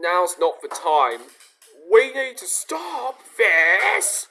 now's not the time. We need to stop this.